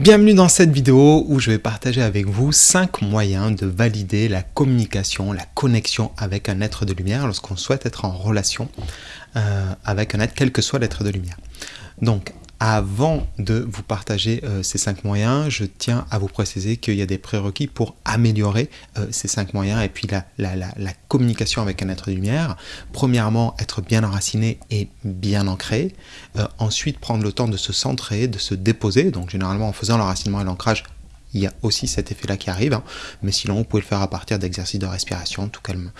Bienvenue dans cette vidéo où je vais partager avec vous 5 moyens de valider la communication, la connexion avec un être de lumière lorsqu'on souhaite être en relation euh, avec un être, quel que soit l'être de lumière. Donc, avant de vous partager euh, ces cinq moyens, je tiens à vous préciser qu'il y a des prérequis pour améliorer euh, ces cinq moyens et puis la, communication avec un être de lumière. Premièrement, être bien enraciné et bien ancré. Euh, ensuite, prendre le temps de se centrer, de se déposer. Donc généralement, en faisant l'enracinement et l'ancrage, il y a aussi cet effet-là qui arrive. Hein. Mais sinon, vous pouvez le faire à partir d'exercices de respiration, tout calme,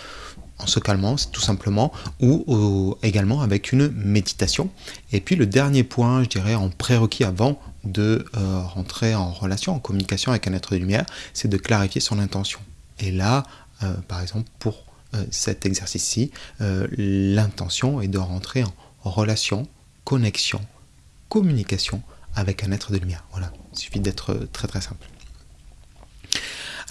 en se calmant tout simplement ou, également avec une méditation. Et puis le dernier point, je dirais en prérequis avant de euh, rentrer en relation, en communication avec un être de lumière, c'est de clarifier son intention. Et là, euh, par exemple, pour euh, cet exercice-ci, l'intention est de rentrer en relation, connexion, communication avec un être de lumière. Voilà, il suffit d'être très très simple.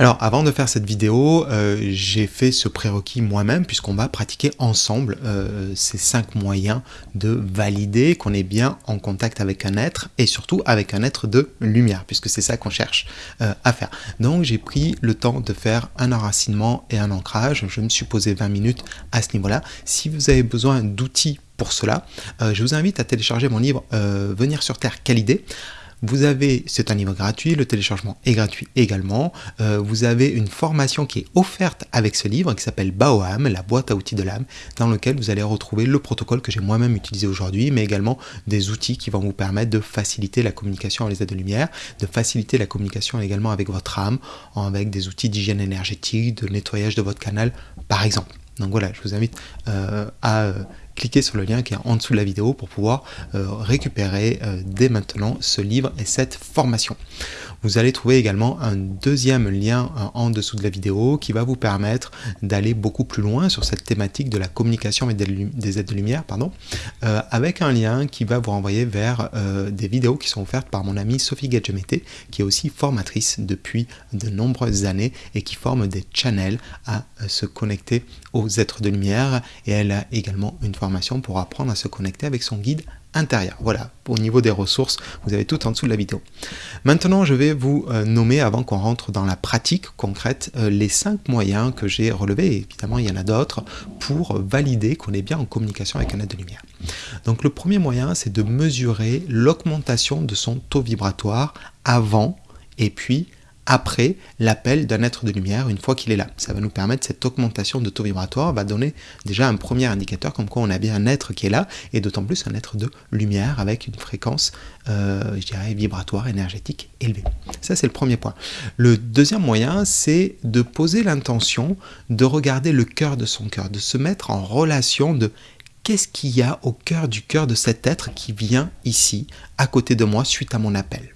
Alors avant de faire cette vidéo, euh, j'ai fait ce prérequis moi-même puisqu'on va pratiquer ensemble euh, ces cinq moyens de valider qu'on est bien en contact avec un être et surtout avec un être de lumière puisque c'est ça qu'on cherche euh, à faire. Donc j'ai pris le temps de faire un enracinement et un ancrage. Je me suis posé 20 minutes à ce niveau-là. Si vous avez besoin d'outils pour cela, je vous invite à télécharger mon livre Venir sur Terre, quelle idée? Vous avez, c'est un livre gratuit, le téléchargement est gratuit également. Euh, vous avez une formation qui est offerte avec ce livre qui s'appelle Baoam, la boîte à outils de l'âme, dans lequel vous allez retrouver le protocole que j'ai moi-même utilisé aujourd'hui, mais également des outils qui vont vous permettre de faciliter la communication avec les aides de lumière, de faciliter la communication également avec votre âme, avec des outils d'hygiène énergétique, de nettoyage de votre canal, par exemple. Donc voilà, je vous invite euh, à euh, cliquez sur le lien qui est en dessous de la vidéo pour pouvoir euh, récupérer euh, dès maintenant ce livre et cette formation. Vous allez trouver également un deuxième lien euh, en dessous de la vidéo qui va vous permettre d'aller beaucoup plus loin sur cette thématique de la communication des aides de lumière, pardon, avec un lien qui va vous renvoyer vers des vidéos qui sont offertes par mon amie Sophie Gadjemete, qui est aussi formatrice depuis de nombreuses années et qui forme des channels à se connecter aux êtres de lumière. Et elle a également une formation pour apprendre à se connecter avec son guide Voilà, au niveau des ressources, vous avez tout en dessous de la vidéo. Maintenant, je vais vous euh, nommer, avant qu'on rentre dans la pratique concrète, euh, les cinq moyens que j'ai relevés, évidemment il y en a d'autres, pour valider qu'on est bien en communication avec un être de lumière. Donc le premier moyen, c'est de mesurer l'augmentation de son taux vibratoire avant et puis après l'appel d'un être de lumière une fois qu'il est là. Ça va nous permettre, cette augmentation de taux vibratoire va donner déjà un premier indicateur comme quoi on a bien un être qui est là, et d'autant plus un être de lumière avec une fréquence, euh, je dirais, vibratoire, énergétique élevée. Ça, c'est le premier point. Le deuxième moyen, c'est de poser l'intention de regarder le cœur de son cœur, de se mettre en relation de qu'est-ce qu'il y a au cœur du cœur de cet être qui vient ici, à côté de moi, suite à mon appel.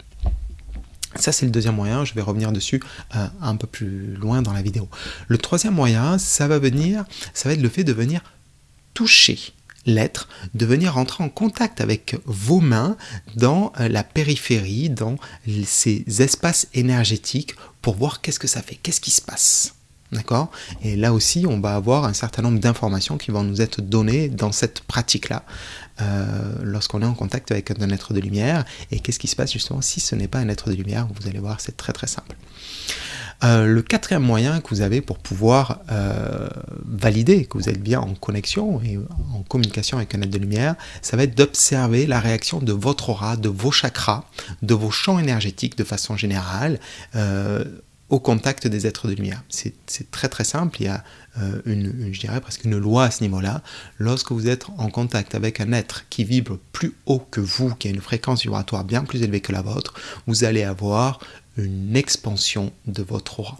Ça, c'est le deuxième moyen, je vais revenir dessus euh, un peu plus loin dans la vidéo. Le troisième moyen, ça va venir, ça va être le fait de venir toucher l'être, de venir rentrer en contact avec vos mains dans euh, la périphérie, dans ces espaces énergétiques pour voir qu'est-ce que ça fait, qu'est-ce qui se passe. D'accord? Et là aussi, on va avoir un certain nombre d'informations qui vont nous être données dans cette pratique-là, euh, lorsqu'on est en contact avec un être de lumière. Et qu'est-ce qui se passe justement si ce n'est pas un être de lumière? Vous allez voir, c'est très très simple. Euh, le quatrième moyen que vous avez pour pouvoir euh, valider que vous êtes bien en connexion et en communication avec un être de lumière, ça va être d'observer la réaction de votre aura, de vos chakras, de vos champs énergétiques de façon générale, au contact des êtres de lumière. C'est très très simple, il y a euh, une, je dirais presque une loi à ce niveau-là. Lorsque vous êtes en contact avec un être qui vibre plus haut que vous, qui a une fréquence vibratoire bien plus élevée que la vôtre, vous allez avoir une expansion de votre aura.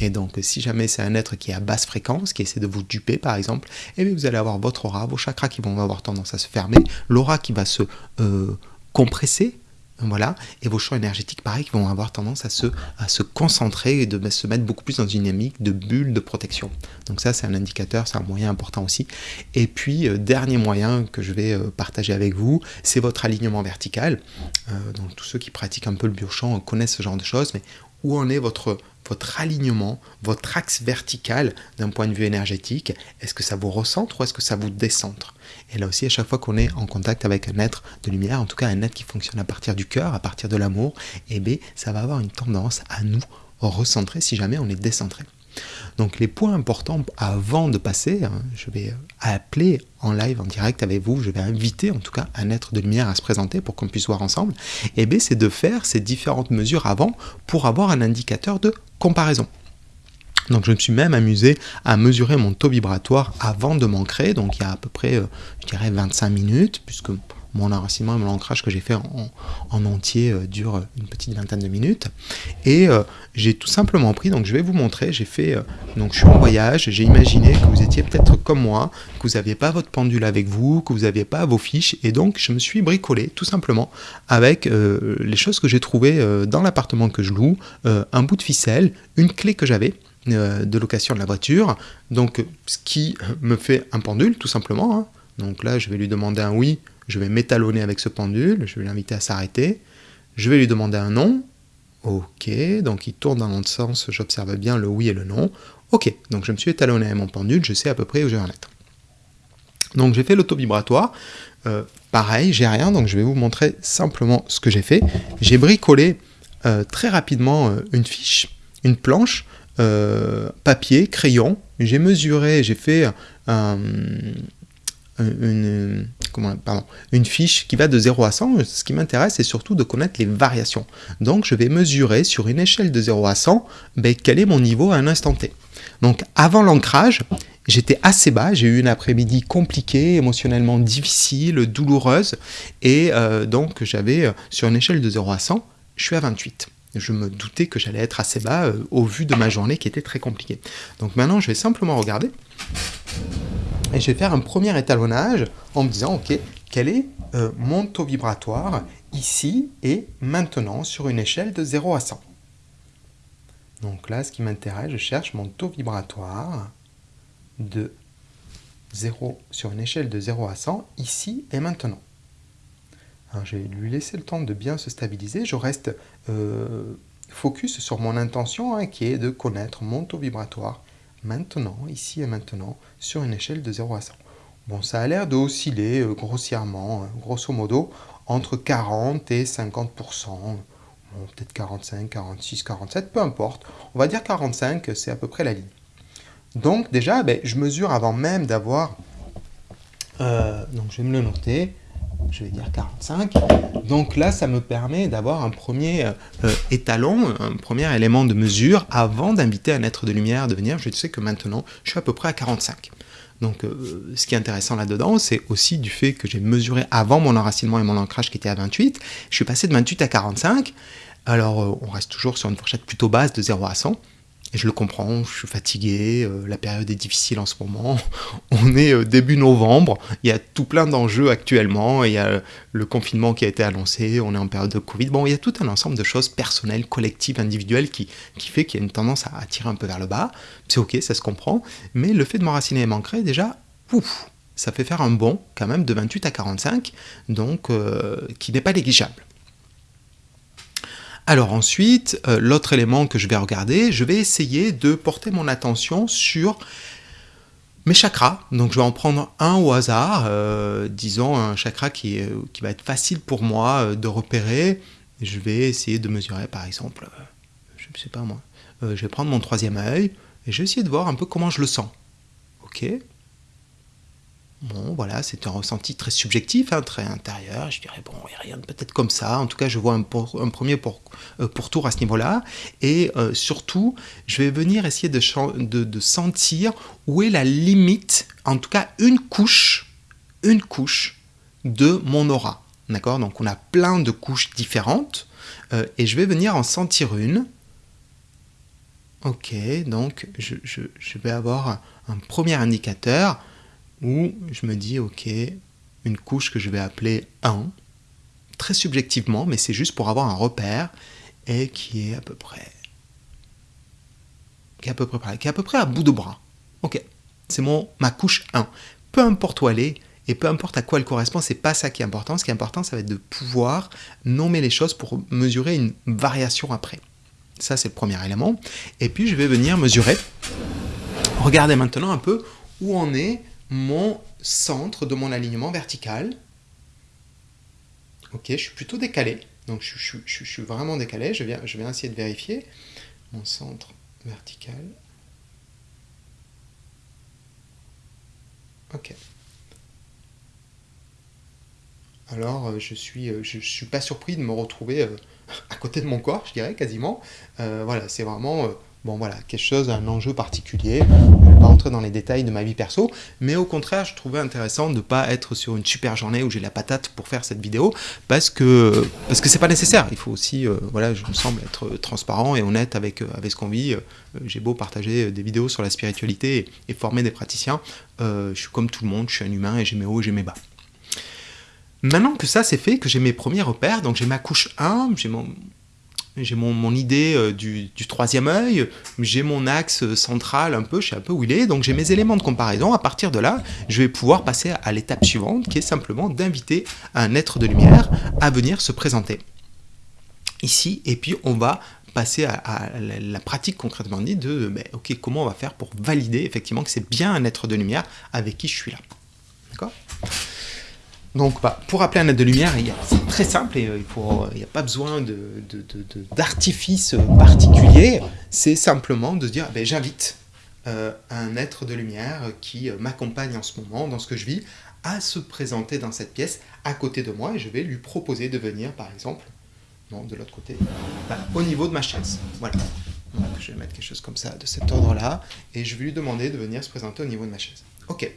Et donc, si jamais c'est un être qui est à basse fréquence, qui essaie de vous duper par exemple, eh vous allez avoir votre aura, vos chakras qui vont avoir tendance à se fermer, l'aura qui va se euh, compresser, voilà, et vos champs énergétiques, pareil, vont avoir tendance à se, concentrer et de se mettre beaucoup plus dans une dynamique de bulle de protection. Donc ça, c'est un indicateur, c'est un moyen important aussi. Et puis, euh, dernier moyen que je vais euh, partager avec vous, c'est votre alignement vertical. Euh, donc tous ceux qui pratiquent un peu le biochamp connaissent ce genre de choses, mais où en est votre votre alignement, votre axe vertical d'un point de vue énergétique. Est-ce que ça vous recentre ou est-ce que ça vous décentre? Et là aussi, à chaque fois qu'on est en contact avec un être de lumière, en tout cas un être qui fonctionne à partir du cœur, à partir de l'amour, eh bien, ça va avoir une tendance à nous recentrer si jamais on est décentré. Donc les points importants avant de passer, hein, je vais appeler en live, en direct avec vous, je vais inviter en tout cas un être de lumière à se présenter pour qu'on puisse voir ensemble, et bien c'est de faire ces différentes mesures avant pour avoir un indicateur de comparaison. Donc je me suis même amusé à mesurer mon taux vibratoire avant de m'ancrer, donc il y a à peu près, euh, je dirais, 25 minutes, puisque mon enracinement et mon ancrage que j'ai fait en, entier euh, dure une petite vingtaine de minutes. Et euh, j'ai tout simplement pris, donc je vais vous montrer, j'ai fait, euh, donc je suis en voyage, j'ai imaginé que vous étiez peut-être comme moi, que vous n'aviez pas votre pendule avec vous, que vous n'aviez pas vos fiches, et donc je me suis bricolé tout simplement avec les choses que j'ai trouvées dans l'appartement que je loue, un bout de ficelle, une clé que j'avais, de location de la voiture, donc ce qui me fait un pendule tout simplement. Hein. Donc là, je vais lui demander un oui je vais m'étalonner avec ce pendule, je vais l'inviter à s'arrêter, je vais lui demander un nom, ok, donc il tourne dans l'autre sens, j'observe bien le oui et le non, ok, donc je me suis étalonné avec mon pendule, je sais à peu près où je vais en être. Donc j'ai fait l'auto-vibratoire, euh, pareil, j'ai rien, donc je vais vous montrer simplement ce que j'ai fait. J'ai bricolé euh, très rapidement euh, une fiche, une planche, papier, crayon, j'ai mesuré, j'ai fait un, une, une fiche qui va de 0 à 100. Ce qui m'intéresse, c'est surtout de connaître les variations. Donc, je vais mesurer sur une échelle de 0 à 100 ben, quel est mon niveau à un instant T. Donc, avant l'ancrage, j'étais assez bas. J'ai eu une après-midi compliquée, émotionnellement difficile, douloureuse. Et euh, donc, j'avais, euh, sur une échelle de 0 à 100, je suis à 28 je me doutais que j'allais être assez bas euh, au vu de ma journée qui était très compliquée. Donc maintenant, je vais simplement regarder et je vais faire un premier étalonnage en me disant, ok, quel est euh, mon taux vibratoire ici et maintenant sur une échelle de 0 à 100 Donc là, ce qui m'intéresse, je cherche mon taux vibratoire de 0 sur une échelle de 0 à 100 ici et maintenant. Alors, je vais lui laisser le temps de bien se stabiliser. Je reste euh, focus sur mon intention hein, qui est de connaître mon taux vibratoire maintenant, ici et maintenant, sur une échelle de 0 à 100. Bon, ça a l'air d'osciller euh, grossièrement, hein, grosso modo, entre 40 et 50%. Bon, peut-être 45, 46, 47, peu importe. On va dire 45, c'est à peu près la ligne. Donc déjà, ben, je mesure avant même d'avoir... Euh, donc je vais me le noter je vais dire 45. Donc là, ça me permet d'avoir un premier euh, étalon, un premier élément de mesure avant d'inviter un être de lumière de venir. Je sais que maintenant, je suis à peu près à 45. Donc euh, ce qui est intéressant là-dedans, c'est aussi du fait que j'ai mesuré avant mon enracinement et mon ancrage qui était à 28. Je suis passé de 28 à 45. Alors euh, on reste toujours sur une fourchette plutôt basse de 0 à 100. Je le comprends, je suis fatigué, euh, la période est difficile en ce moment. On est euh, début novembre, il y a tout plein d'enjeux actuellement, il y a le confinement qui a été annoncé, on est en période de Covid. Bon, il y a tout un ensemble de choses personnelles, collectives, individuelles qui, fait qu'il y a une tendance à, tirer un peu vers le bas. C'est ok, ça se comprend. Mais le fait de m'enraciner et m'ancrer, déjà, ça fait faire un bond quand même de 28 à 45, donc euh, qui n'est pas négligeable. Alors ensuite, euh, l'autre élément que je vais regarder, je vais essayer de porter mon attention sur mes chakras. Donc je vais en prendre un au hasard, euh, disons un chakra qui, va être facile pour moi euh, de repérer. Je vais essayer de mesurer par exemple, je ne sais pas moi, je vais prendre mon troisième œil et je vais essayer de voir un peu comment je le sens. Ok? Bon, voilà, c'est un ressenti très subjectif, hein, très intérieur. Je dirais, bon, il n'y rien de peut-être comme ça. En tout cas, je vois un, premier pour, euh, tour à ce niveau-là. Et euh, surtout, je vais venir essayer de, sentir où est la limite, en tout cas une couche, une couche de mon aura. D'accord? Donc, on a plein de couches différentes. Euh, et je vais venir en sentir une. Ok, donc je vais avoir un premier indicateur où je me dis, ok, une couche que je vais appeler 1, très subjectivement, mais c'est juste pour avoir un repère, et qui est à peu près, qui est à peu près, à bout de bras. Ok, c'est ma couche 1. Peu importe où elle est, et peu importe à quoi elle correspond, c'est pas ça qui est important. Ce qui est important, ça va être de pouvoir nommer les choses pour mesurer une variation après. Ça, c'est le premier élément. Et puis, je vais venir mesurer. Regardez maintenant un peu où en est mon centre de mon alignement vertical. Ok, je suis plutôt décalé. Donc, je, suis vraiment décalé. Je viens, essayer de vérifier mon centre vertical. Ok. Alors, euh, je suis, euh, suis pas surpris de me retrouver euh, à côté de mon corps, je dirais, quasiment. voilà, c'est vraiment bon voilà, quelque chose, un enjeu particulier. Dans les détails de ma vie perso, mais au contraire, je trouvais intéressant de ne pas être sur une super journée où j'ai la patate pour faire cette vidéo, parce que parce que c'est pas nécessaire. Il faut aussi, voilà, je me semble être transparent et honnête avec, avec ce qu'on vit. j'ai beau partager des vidéos sur la spiritualité et, former des praticiens, je suis comme tout le monde, je suis un humain et j'ai mes hauts et j'ai mes bas. Maintenant que ça c'est fait, que j'ai mes premiers repères, donc j'ai ma couche 1, j'ai mon, j'ai mon, idée euh, du, troisième œil, j'ai mon axe central un peu, je sais un peu où il est, donc j'ai mes éléments de comparaison. À partir de là, je vais pouvoir passer à l'étape suivante, qui est simplement d'inviter un être de lumière à venir se présenter ici, et puis on va passer à, la pratique concrètement dit de, ben, ok, comment on va faire pour valider effectivement que c'est bien un être de lumière avec qui je suis là. D'accord? Donc, bah, pour appeler un être de lumière, c'est très simple et euh, il n'y a pas besoin d'artifice particulier. C'est simplement de dire, ben, j'invite euh, un être de lumière qui euh, m'accompagne en ce moment dans ce que je vis à se présenter dans cette pièce à côté de moi et je vais lui proposer de venir, par exemple, non, de l'autre côté, bah, au niveau de ma chaise. Voilà. je vais mettre quelque chose comme ça, de cet ordre-là, et je vais lui demander de venir se présenter au niveau de ma chaise. Ok.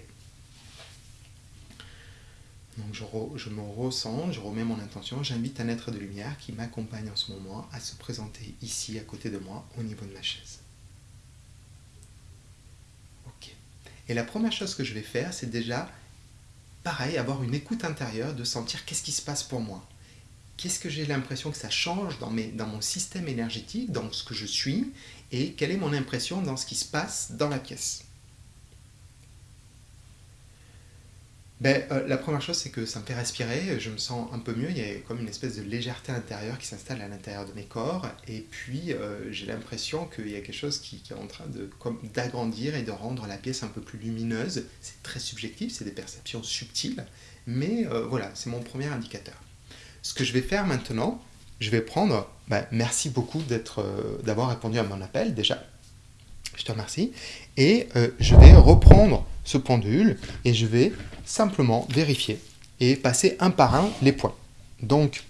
Donc je, me ressens, je remets mon intention, j'invite un être de lumière qui m'accompagne en ce moment à se présenter ici à côté de moi au niveau de ma chaise. Ok. Et la première chose que je vais faire, c'est déjà, pareil, avoir une écoute intérieure, de sentir qu'est-ce qui se passe pour moi. Qu'est-ce que j'ai l'impression que ça change dans, mes, dans mon système énergétique, dans ce que je suis, et quelle est mon impression dans ce qui se passe dans la pièce. Ben, euh, La première chose, c'est que ça me fait respirer, je me sens un peu mieux, il y a comme une espèce de légèreté intérieure qui s'installe à l'intérieur de mes corps, et puis euh, j'ai l'impression qu'il y a quelque chose qui, est en train d'agrandir et de rendre la pièce un peu plus lumineuse. C'est très subjectif, c'est des perceptions subtiles, mais euh, voilà, c'est mon premier indicateur. Ce que je vais faire maintenant, je vais prendre, ben, merci beaucoup d'avoir répondu à mon appel déjà, je te remercie, et je vais reprendre ce pendule et je vais simplement vérifier et passer un par un les points. Donc,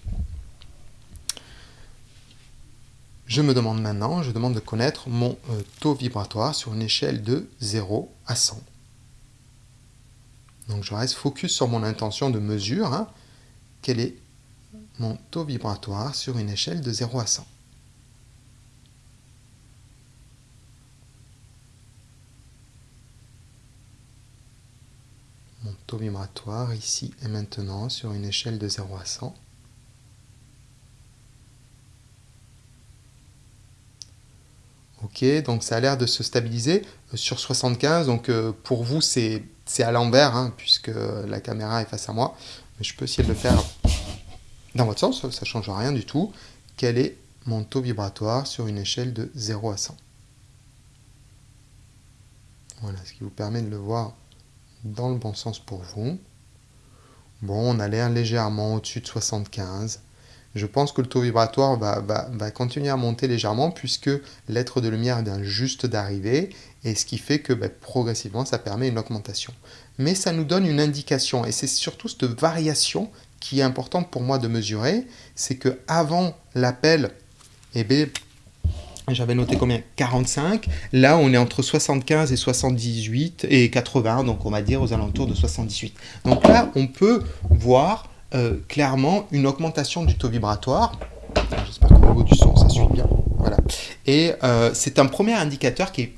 je me demande maintenant, je demande de connaître mon euh, taux vibratoire sur une échelle de 0 à 100. Donc je reste focus sur mon intention de mesure. Hein. Quel est mon taux vibratoire sur une échelle de 0 à 100 taux vibratoire ici et maintenant sur une échelle de 0 à 100. Ok, donc ça a l'air de se stabiliser euh, sur 75. Donc euh, pour vous, c'est à l'envers, hein, puisque la caméra est face à moi. Mais je peux essayer de le faire dans votre sens, ça ne change rien du tout. Quel est mon taux vibratoire sur une échelle de 0 à 100 Voilà, ce qui vous permet de le voir dans le bon sens pour vous. Bon, on a l'air légèrement au-dessus de 75. Je pense que le taux vibratoire va, continuer à monter légèrement puisque l'être de lumière vient juste d'arriver et ce qui fait que ben, progressivement ça permet une augmentation. Mais ça nous donne une indication et c'est surtout cette variation qui est importante pour moi de mesurer, c'est que avant l'appel, eh bien, j'avais noté combien? 45. Là, on est entre 75 et 78 et 80, donc on va dire aux alentours de 78. Donc là, on peut voir euh, clairement une augmentation du taux vibratoire. J'espère qu'au niveau du son, ça suit bien. Voilà. Et euh, c'est un premier indicateur qui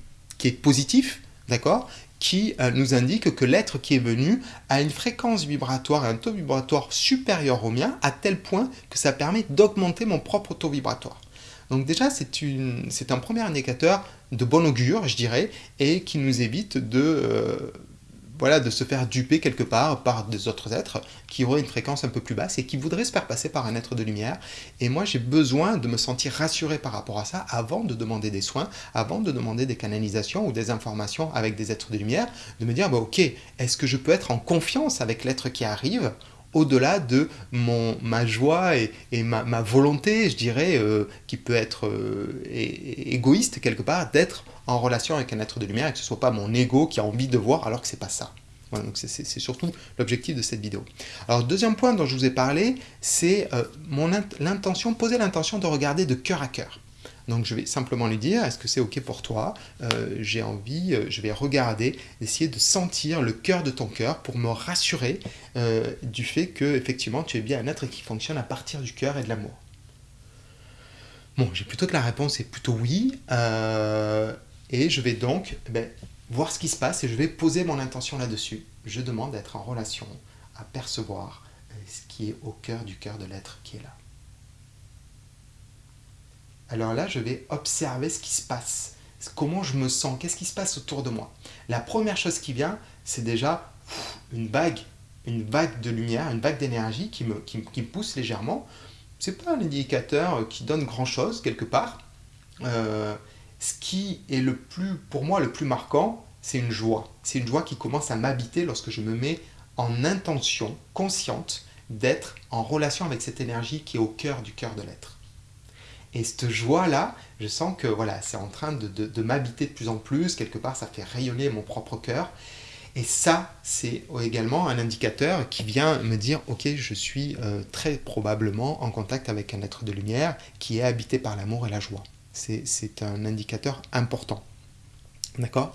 est, positif, d'accord? Qui euh, nous indique que l'être qui est venu a une fréquence vibratoire et un taux vibratoire supérieur au mien, à tel point que ça permet d'augmenter mon propre taux vibratoire. Donc déjà, c'est un premier indicateur de bon augure, je dirais, et qui nous évite de, euh, voilà, de se faire duper quelque part par des autres êtres qui auraient une fréquence un peu plus basse et qui voudraient se faire passer par un être de lumière. Et moi, j'ai besoin de me sentir rassuré par rapport à ça avant de demander des soins, avant de demander des canalisations ou des informations avec des êtres de lumière, de me dire, bah, ok, est-ce que je peux être en confiance avec l'être qui arrive au-delà de mon, ma joie et, ma, volonté, je dirais, euh, qui peut être euh, égoïste quelque part, d'être en relation avec un être de lumière et que ce soit pas mon ego qui a envie de voir alors que c'est pas ça. Donc c'est surtout l'objectif de cette vidéo. Alors, deuxième point dont je vous ai parlé, c'est euh, l'intention, poser l'intention de regarder de cœur à cœur. Donc je vais simplement lui dire, est-ce que c'est OK pour toi? Euh, J'ai envie, euh, je vais regarder, essayer de sentir le cœur de ton cœur pour me rassurer du fait que effectivement tu es bien un être qui fonctionne à partir du cœur et de l'amour. Bon, j'ai plutôt que la réponse est plutôt oui. Et je vais donc eh ben, voir ce qui se passe et je vais poser mon intention là-dessus. Je demande d'être en relation, à percevoir euh, ce qui est au cœur du cœur de l'être qui est là. Alors là, je vais observer ce qui se passe, comment je me sens, qu'est-ce qui se passe autour de moi? La première chose qui vient, c'est déjà une vague, une vague de lumière, une vague d'énergie qui me, pousse légèrement. C'est pas un indicateur qui donne grand-chose quelque part. Euh, ce qui est pour moi, le plus marquant, c'est une joie. C'est une joie qui commence à m'habiter lorsque je me mets en intention consciente d'être en relation avec cette énergie qui est au cœur du cœur de l'être. Et cette joie-là, je sens que voilà, c'est en train de, m'habiter de plus en plus, quelque part ça fait rayonner mon propre cœur. Et ça, c'est également un indicateur qui vient me dire, ok, je suis euh, très probablement en contact avec un être de lumière qui est habité par l'amour et la joie c'est un indicateur important. D'accord?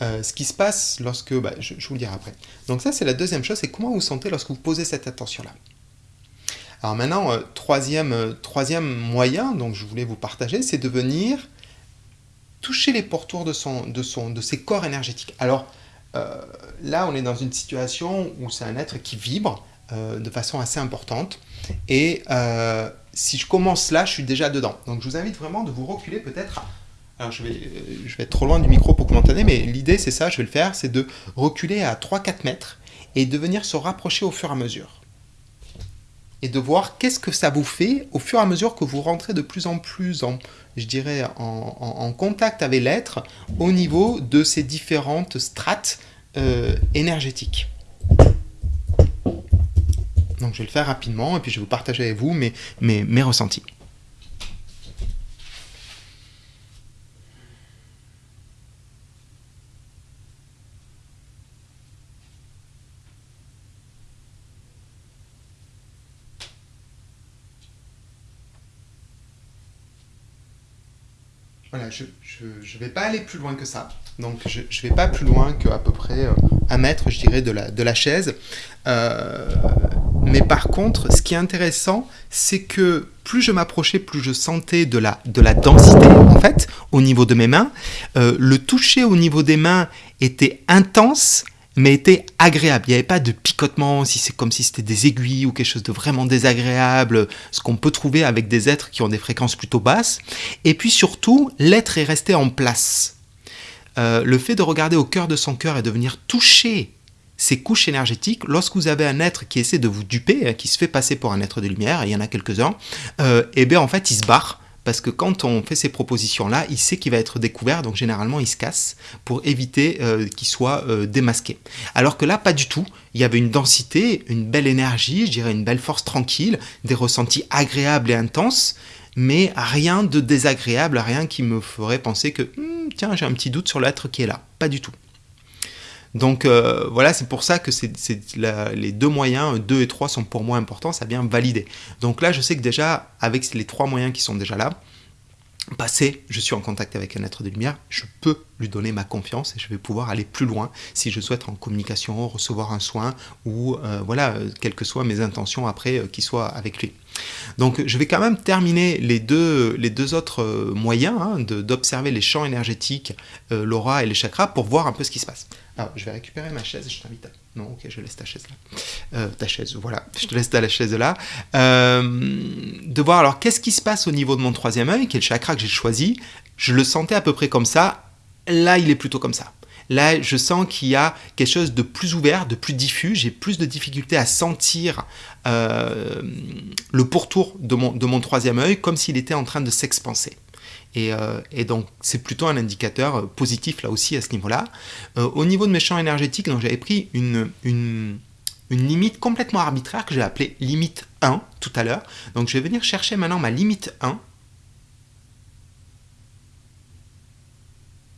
Euh, Ce qui se passe lorsque... Bah, je, vous le dirai après. Donc ça, c'est la deuxième chose, c'est comment vous sentez lorsque vous posez cette attention-là. Alors maintenant, euh, troisième, euh, troisième moyen dont je voulais vous partager, c'est de venir toucher les pourtours de, son, de, son, ses corps énergétiques. Alors là, on est dans une situation où c'est un être qui vibre de façon assez importante. Et si je commence là, je suis déjà dedans. Donc je vous invite vraiment de vous reculer peut-être. Alors je vais, euh, je vais être trop loin du micro pour que vous m'entendez, mais l'idée c'est ça, je vais le faire, c'est de reculer à 3-4 mètres et de venir se rapprocher au fur et à mesure. Et de voir qu'est-ce que ça vous fait au fur et à mesure que vous rentrez de plus en plus en, je dirais, en, contact avec l'être au niveau de ces différentes strates euh, énergétiques. Donc je vais le faire rapidement et puis je vais vous partager avec vous mes, mes, mes ressentis. Voilà, je ne vais pas aller plus loin que ça. Donc je ne vais pas plus loin qu'à peu près euh, un mètre, je dirais, de la, chaise. Euh, mais par contre, ce qui est intéressant, c'est que plus je m'approchais, plus je sentais de la, de la densité, en fait, au niveau de mes mains. Euh, le toucher au niveau des mains était intense, mais était agréable. Il n'y avait pas de picotement, si c'est comme si c'était des aiguilles ou quelque chose de vraiment désagréable, ce qu'on peut trouver avec des êtres qui ont des fréquences plutôt basses. Et puis surtout, l'être est resté en place. Euh, le fait de regarder au cœur de son cœur et de venir toucher ces couches énergétiques, lorsque vous avez un être qui essaie de vous duper, hein, qui se fait passer pour un être de lumière, il y en a quelques-uns, euh, et eh bien en fait il se barre parce que quand on fait ces propositions-là, il sait qu'il va être découvert, donc généralement il se casse pour éviter euh, qu'il soit euh, démasqué. Alors que là, pas du tout. Il y avait une densité, une belle énergie, je dirais une belle force tranquille, des ressentis agréables et intenses, mais rien de désagréable, rien qui me ferait penser que, hmm, tiens, j'ai un petit doute sur l'être qui est là. Pas du tout. Donc euh, voilà, c'est pour ça que les deux moyens, 2 et 3 sont pour moi importants, ça vient valider. Donc là, je sais que déjà, avec les trois moyens qui sont déjà là, passé, je suis en contact avec un être de lumière, je peux lui donner ma confiance et je vais pouvoir aller plus loin si je souhaite en communication, recevoir un soin ou euh, voilà, quelles que soient mes intentions après euh, soient avec lui. Donc je vais quand même terminer les deux, les autres moyens hein, d'observer les champs énergétiques, l'aura et les chakras pour voir un peu ce qui se passe. Alors, je vais récupérer ma chaise je t'invite à... Non, ok, je laisse ta chaise là. Euh, ta chaise, voilà. Je te laisse ta chaise là. Euh, de voir alors qu'est-ce qui se passe au niveau de mon troisième œil, qui est le chakra que j'ai choisi? Je le sentais à peu près comme ça. Là, il est plutôt comme ça. Là, je sens qu'il y a quelque chose de plus ouvert, de plus diffus. J'ai plus de difficultés à sentir euh, le pourtour de mon, de mon troisième œil, comme s'il était en train de s'expanser. Et, euh, et, donc, c'est plutôt un indicateur positif là aussi à ce niveau-là. Euh, au niveau de mes champs énergétiques, j'avais pris une, limite complètement arbitraire que j'ai appelée limite 1 tout à l'heure. Donc, je vais venir chercher maintenant ma limite 1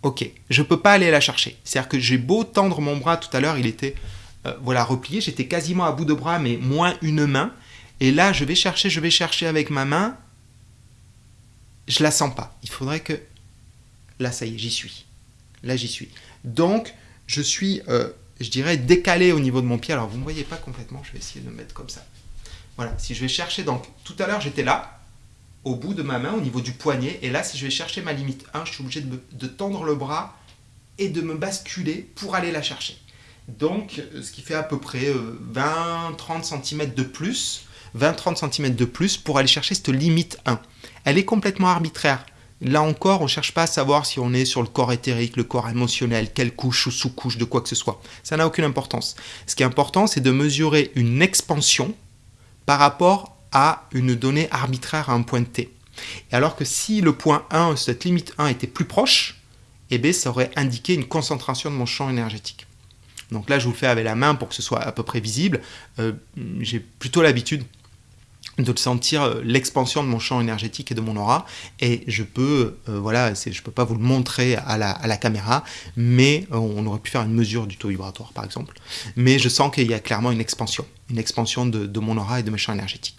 ok, je ne peux pas aller la chercher. C'est-à-dire que j'ai beau tendre mon bras tout à l'heure, il était euh, voilà replié, j'étais quasiment à bout de bras, mais moins une main. Et là, je vais chercher, je vais chercher avec ma main. Je la sens pas. Il faudrait que... Là, ça y est, j'y suis. Là, j'y suis. Donc, je suis, euh, je dirais, décalé au niveau de mon pied. Alors, vous ne me voyez pas complètement, je vais essayer de me mettre comme ça. Voilà, si je vais chercher, donc, tout à l'heure, j'étais là, au bout de ma main, au niveau du poignet. Et là, si je vais chercher ma limite 1, je suis obligé de, tendre le bras et de me basculer pour aller la chercher. Donc, euh, ce qui fait à peu près 20-30 euh, cm de plus, 20-30 cm de plus pour aller chercher cette limite 1. Elle est complètement arbitraire. Là encore, on ne cherche pas à savoir si on est sur le corps éthérique, le corps émotionnel, quelle couche ou sous-couche de quoi que ce soit. Ça n'a aucune importance. Ce qui est important, c'est de mesurer une expansion par rapport à une donnée arbitraire à un point T. Et alors que si le point 1, cette limite 1 était plus proche, eh bien, ça aurait indiqué une concentration de mon champ énergétique. Donc là, je vous le fais avec la main pour que ce soit à peu près visible. Euh, j'ai plutôt l'habitude de sentir euh, l'expansion de mon champ énergétique et de mon aura et je peux euh, voilà je peux pas vous le montrer à la, caméra mais on aurait pu faire une mesure du taux vibratoire par exemple mais je sens qu'il y a clairement une expansion une expansion de, mon aura et de mes champs énergétiques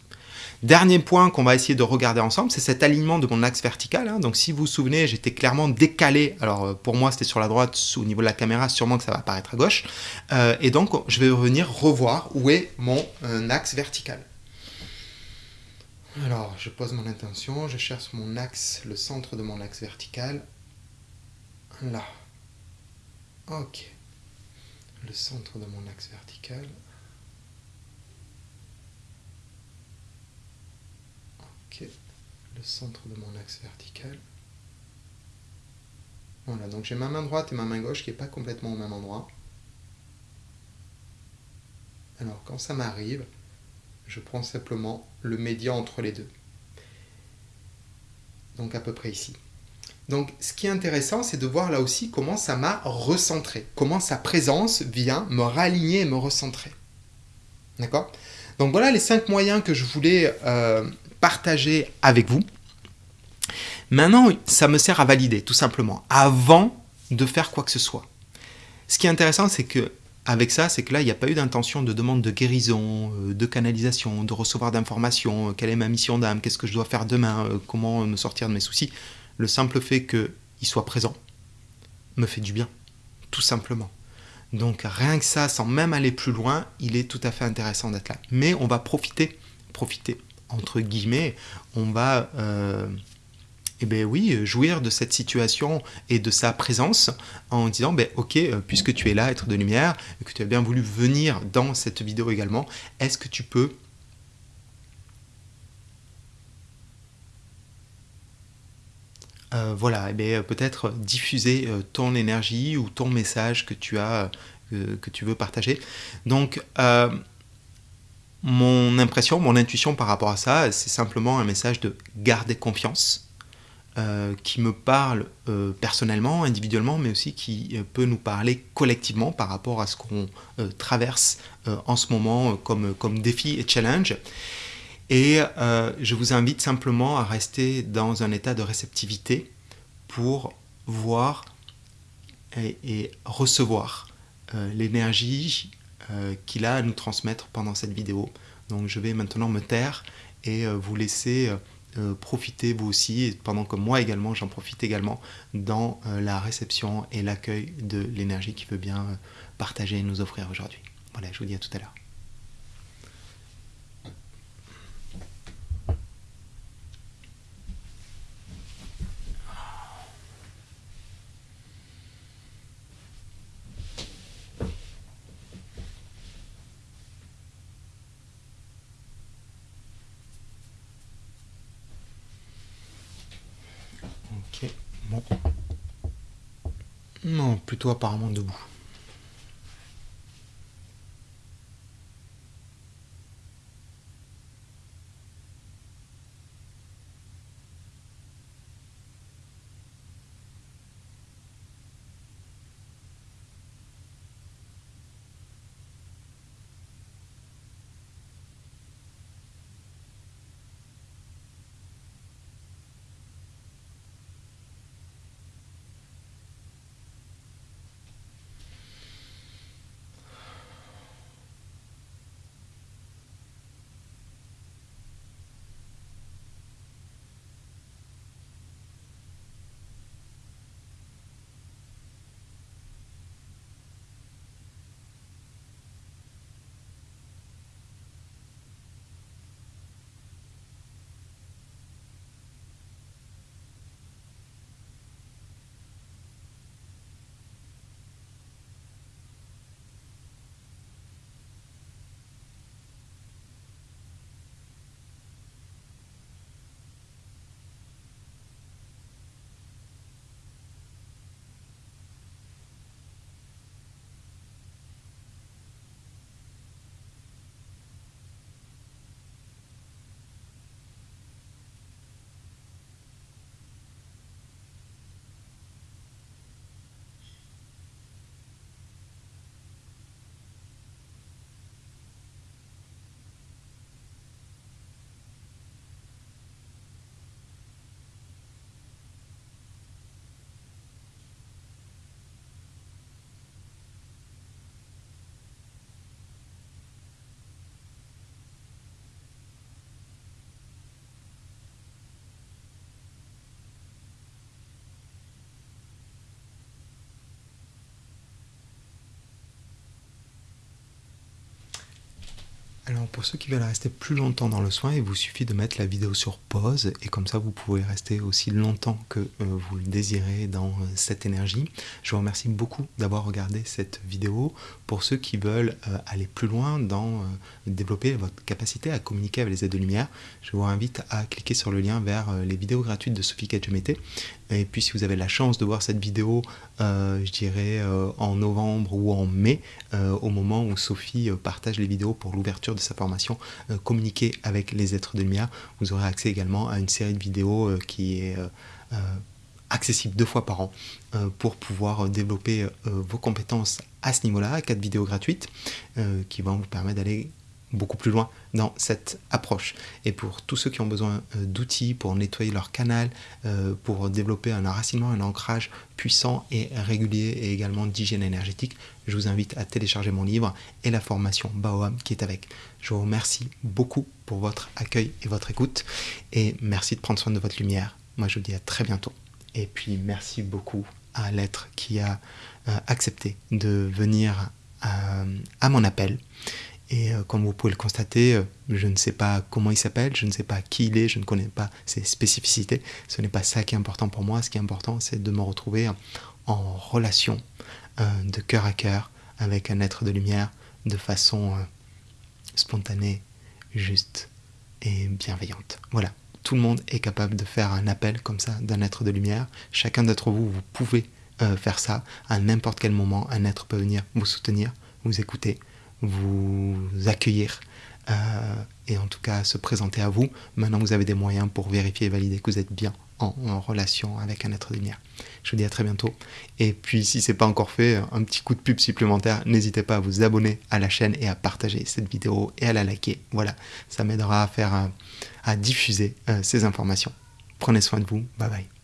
Dernier point qu'on va essayer de regarder ensemble, c'est cet alignement de mon axe vertical. Hein. Donc si vous vous souvenez, j'étais clairement décalé. Alors euh, pour moi, c'était sur la droite, au niveau de la caméra, sûrement que ça va apparaître à gauche. Euh, et donc, je vais revenir revoir où est mon euh, axe vertical. Alors, je pose mon intention, je cherche mon axe, le centre de mon axe vertical. Là. Ok. Le centre de mon axe vertical. le centre de mon axe vertical. Voilà, donc j'ai ma main droite et ma main gauche qui n'est pas complètement au même endroit. Alors quand ça m'arrive, je prends simplement le médian entre les deux. Donc à peu près ici. Donc ce qui est intéressant, c'est de voir là aussi comment ça m'a recentré, comment sa présence vient me raligner et me recentrer. D'accord? Donc voilà les cinq moyens que je voulais euh, partager avec vous. Maintenant, ça me sert à valider, tout simplement, avant de faire quoi que ce soit. Ce qui est intéressant, c'est que avec ça, c'est que là, il n'y a pas eu d'intention de demande de guérison, euh, de canalisation, de recevoir d'informations, euh, quelle est ma mission d'âme, qu'est-ce que je dois faire demain, euh, comment me sortir de mes soucis. Le simple fait qu'il soit présent me fait du bien, tout simplement. Donc rien que ça, sans même aller plus loin, il est tout à fait intéressant d'être là. Mais on va profiter, profiter entre guillemets, on va, eh ben oui, jouir de cette situation et de sa présence en disant, ben ok, euh, puisque tu es là, être de lumière, et que tu as bien voulu venir dans cette vidéo également, est-ce que tu peux euh, voilà, eh ben, peut-être diffuser ton énergie ou ton message que tu as, que tu veux partager. Donc, mon impression, mon intuition par rapport à ça, c'est simplement un message de garder confiance, euh, qui me parle euh, personnellement, individuellement, mais aussi qui euh, peut nous parler collectivement par rapport à ce qu'on traverse en ce moment comme, comme défi et challenge. Et je vous invite simplement à rester dans un état de réceptivité pour voir et, recevoir l'énergie euh, qu'il a à nous transmettre pendant cette vidéo. Donc je vais maintenant me taire et euh, vous laisser euh, profiter vous aussi, pendant que moi également j'en profite également dans la réception et l'accueil de l'énergie qu'il veut bien partager et nous offrir aujourd'hui. Voilà, je vous dis à tout à l'heure. Apparemment debout. Alors pour ceux qui veulent rester plus longtemps dans le soin, il vous suffit de mettre la vidéo sur pause et comme ça vous pouvez rester aussi longtemps que euh, vous le désirez dans euh, cette énergie. Je vous remercie beaucoup d'avoir regardé cette vidéo. Pour ceux qui veulent euh, aller plus loin dans développer votre capacité à communiquer avec les aides de lumière, je vous invite à cliquer sur le lien vers les vidéos gratuites de Sophie Kadjemete. Et puis si vous avez la chance de voir cette vidéo, je dirais en novembre ou en mai, au moment où Sophie partage les vidéos pour l'ouverture de sa formation euh, Communiquer avec les êtres de lumière. Vous aurez accès également à une série de vidéos euh, qui est euh, accessible deux fois par an pour pouvoir développer vos compétences à ce niveau-là, quatre vidéos gratuites qui vont vous permettre d'aller beaucoup plus loin dans cette approche. Et pour tous ceux qui ont besoin euh, d'outils pour nettoyer leur canal, euh, pour développer un enracinement, un ancrage puissant et régulier et également d'hygiène énergétique, je vous invite à télécharger mon livre et la formation Baoam qui est avec. Je vous remercie beaucoup pour votre accueil et votre écoute et merci de prendre soin de votre lumière. Moi je vous dis à très bientôt. Et puis merci beaucoup à l'être qui a euh, accepté de venir à mon appel et euh, comme vous pouvez le constater, euh, je ne sais pas comment il s'appelle, je ne sais pas qui il est, je ne connais pas ses spécificités. Ce n'est pas ça qui est important pour moi. Ce qui est important, c'est de me retrouver en relation euh, de cœur à cœur avec un être de lumière de façon spontanée, juste et bienveillante. Voilà. Tout le monde est capable de faire un appel comme ça d'un être de lumière. Chacun d'entre vous, vous pouvez faire ça. À n'importe quel moment, un être peut venir vous soutenir, vous écouter, vous accueillir euh, et en tout cas se présenter à vous. Maintenant, vous avez des moyens pour vérifier et valider que vous êtes bien en, relation avec un être de lumière. Je vous dis à très bientôt. Et puis, si ce n'est pas encore fait, un petit coup de pub supplémentaire, n'hésitez pas à vous abonner à la chaîne et à partager cette vidéo et à la liker. Voilà, ça m'aidera à faire, à diffuser euh, ces informations. Prenez soin de vous. Bye bye.